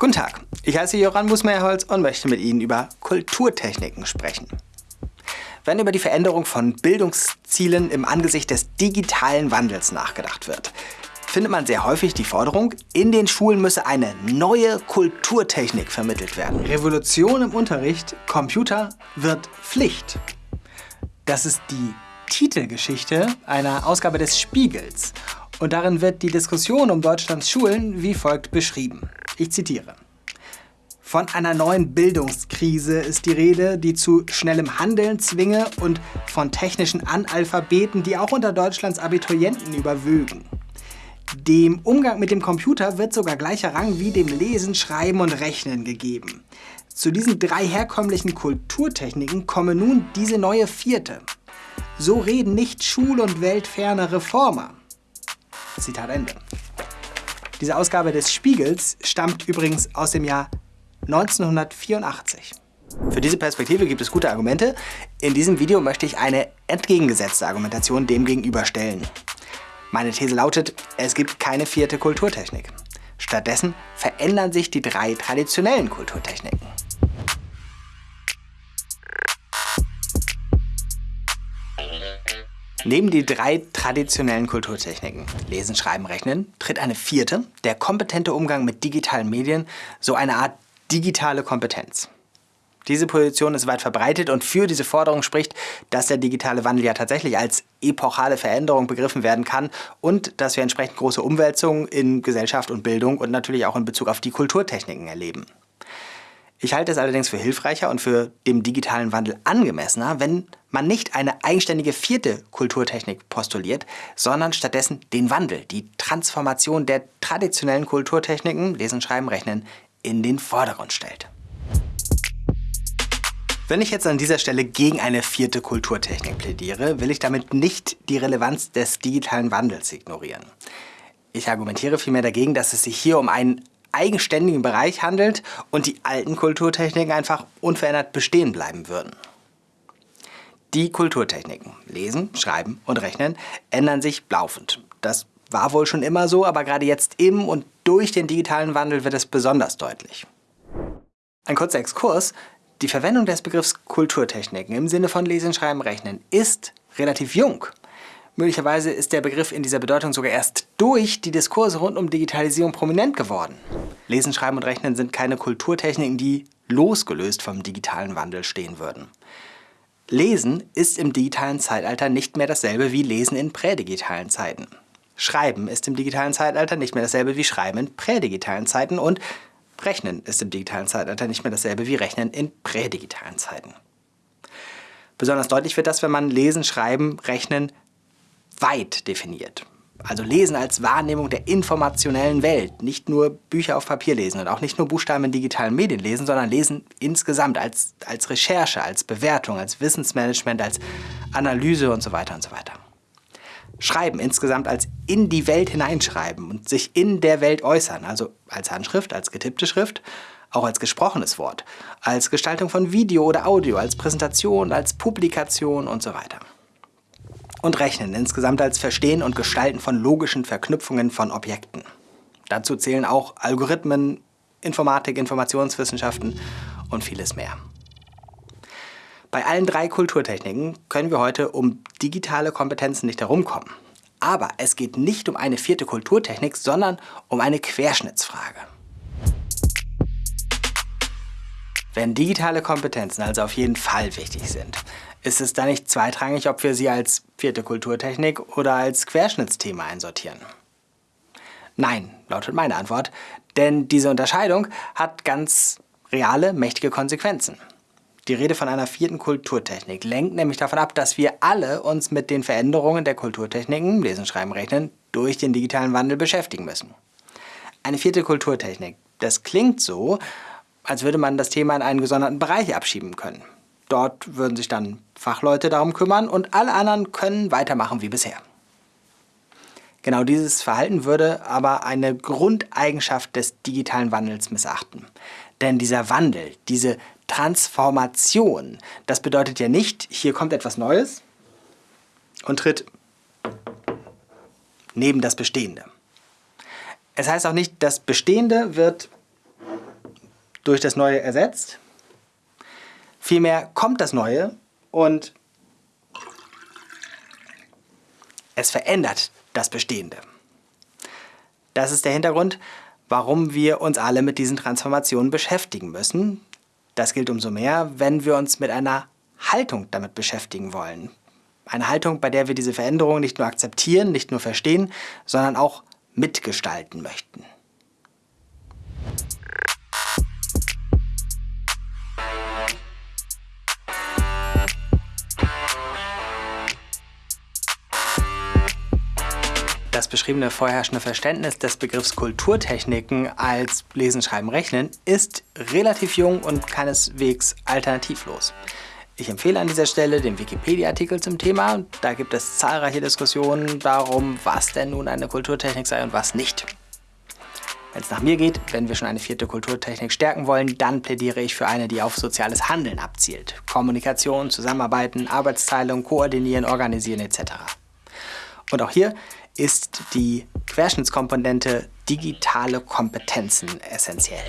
Guten Tag, ich heiße Joran Musmeyerholz und möchte mit Ihnen über Kulturtechniken sprechen. Wenn über die Veränderung von Bildungszielen im Angesicht des digitalen Wandels nachgedacht wird, findet man sehr häufig die Forderung, in den Schulen müsse eine neue Kulturtechnik vermittelt werden. Revolution im Unterricht, Computer wird Pflicht. Das ist die Titelgeschichte einer Ausgabe des Spiegels. Und darin wird die Diskussion um Deutschlands Schulen wie folgt beschrieben. Ich zitiere. Von einer neuen Bildungskrise ist die Rede, die zu schnellem Handeln zwinge und von technischen Analphabeten, die auch unter Deutschlands Abiturienten überwögen. Dem Umgang mit dem Computer wird sogar gleicher Rang wie dem Lesen, Schreiben und Rechnen gegeben. Zu diesen drei herkömmlichen Kulturtechniken komme nun diese neue vierte. So reden nicht schul- und weltferne Reformer. Zitat Ende. Diese Ausgabe des Spiegels stammt übrigens aus dem Jahr 1984. Für diese Perspektive gibt es gute Argumente. In diesem Video möchte ich eine entgegengesetzte Argumentation dem gegenüberstellen. Meine These lautet, es gibt keine vierte Kulturtechnik. Stattdessen verändern sich die drei traditionellen Kulturtechniken. Neben die drei traditionellen Kulturtechniken, Lesen, Schreiben, Rechnen, tritt eine vierte, der kompetente Umgang mit digitalen Medien, so eine Art digitale Kompetenz. Diese Position ist weit verbreitet und für diese Forderung spricht, dass der digitale Wandel ja tatsächlich als epochale Veränderung begriffen werden kann und dass wir entsprechend große Umwälzungen in Gesellschaft und Bildung und natürlich auch in Bezug auf die Kulturtechniken erleben. Ich halte es allerdings für hilfreicher und für dem digitalen Wandel angemessener, wenn man nicht eine eigenständige vierte Kulturtechnik postuliert, sondern stattdessen den Wandel, die Transformation der traditionellen Kulturtechniken, Lesen, Schreiben, Rechnen, in den Vordergrund stellt. Wenn ich jetzt an dieser Stelle gegen eine vierte Kulturtechnik plädiere, will ich damit nicht die Relevanz des digitalen Wandels ignorieren. Ich argumentiere vielmehr dagegen, dass es sich hier um einen eigenständigen Bereich handelt und die alten Kulturtechniken einfach unverändert bestehen bleiben würden. Die Kulturtechniken, Lesen, Schreiben und Rechnen, ändern sich laufend. Das war wohl schon immer so, aber gerade jetzt im und durch den digitalen Wandel wird es besonders deutlich. Ein kurzer Exkurs. Die Verwendung des Begriffs Kulturtechniken im Sinne von Lesen, Schreiben, Rechnen ist relativ jung. Möglicherweise ist der Begriff in dieser Bedeutung sogar erst durch die Diskurse rund um Digitalisierung prominent geworden. Lesen, Schreiben und Rechnen sind keine Kulturtechniken, die losgelöst vom digitalen Wandel stehen würden. Lesen ist im digitalen Zeitalter nicht mehr dasselbe wie Lesen in prädigitalen Zeiten. Schreiben ist im digitalen Zeitalter nicht mehr dasselbe wie Schreiben in prädigitalen Zeiten und Rechnen ist im digitalen Zeitalter nicht mehr dasselbe wie Rechnen in prädigitalen Zeiten. Besonders deutlich wird das, wenn man Lesen, Schreiben, Rechnen weit definiert. Also Lesen als Wahrnehmung der informationellen Welt. Nicht nur Bücher auf Papier lesen und auch nicht nur Buchstaben in digitalen Medien lesen, sondern Lesen insgesamt als, als Recherche, als Bewertung, als Wissensmanagement, als Analyse und so weiter und so weiter. Schreiben insgesamt als in die Welt hineinschreiben und sich in der Welt äußern, also als Handschrift, als getippte Schrift, auch als gesprochenes Wort, als Gestaltung von Video oder Audio, als Präsentation, als Publikation und so weiter und Rechnen insgesamt als Verstehen und Gestalten von logischen Verknüpfungen von Objekten. Dazu zählen auch Algorithmen, Informatik, Informationswissenschaften und vieles mehr. Bei allen drei Kulturtechniken können wir heute um digitale Kompetenzen nicht herumkommen. Aber es geht nicht um eine vierte Kulturtechnik, sondern um eine Querschnittsfrage. Wenn digitale Kompetenzen also auf jeden Fall wichtig sind, ist es da nicht zweitrangig, ob wir sie als vierte Kulturtechnik oder als Querschnittsthema einsortieren? Nein, lautet meine Antwort, denn diese Unterscheidung hat ganz reale, mächtige Konsequenzen. Die Rede von einer vierten Kulturtechnik lenkt nämlich davon ab, dass wir alle uns mit den Veränderungen der Kulturtechniken, Lesen, Schreiben, Rechnen, durch den digitalen Wandel beschäftigen müssen. Eine vierte Kulturtechnik, das klingt so, als würde man das Thema in einen gesonderten Bereich abschieben können. Dort würden sich dann Fachleute darum kümmern und alle anderen können weitermachen wie bisher. Genau dieses Verhalten würde aber eine Grundeigenschaft des digitalen Wandels missachten. Denn dieser Wandel, diese Transformation, das bedeutet ja nicht, hier kommt etwas Neues und tritt neben das Bestehende. Es heißt auch nicht, das Bestehende wird durch das Neue ersetzt. Vielmehr kommt das Neue und es verändert das Bestehende. Das ist der Hintergrund, warum wir uns alle mit diesen Transformationen beschäftigen müssen. Das gilt umso mehr, wenn wir uns mit einer Haltung damit beschäftigen wollen. Eine Haltung, bei der wir diese Veränderungen nicht nur akzeptieren, nicht nur verstehen, sondern auch mitgestalten möchten. Das beschriebene vorherrschende Verständnis des Begriffs Kulturtechniken als Lesen, Schreiben, Rechnen ist relativ jung und keineswegs alternativlos. Ich empfehle an dieser Stelle den Wikipedia-Artikel zum Thema. Da gibt es zahlreiche Diskussionen darum, was denn nun eine Kulturtechnik sei und was nicht. Wenn es nach mir geht, wenn wir schon eine vierte Kulturtechnik stärken wollen, dann plädiere ich für eine, die auf soziales Handeln abzielt. Kommunikation, Zusammenarbeiten, Arbeitsteilung, Koordinieren, Organisieren etc. Und auch hier ist die Querschnittskomponente digitale Kompetenzen essentiell.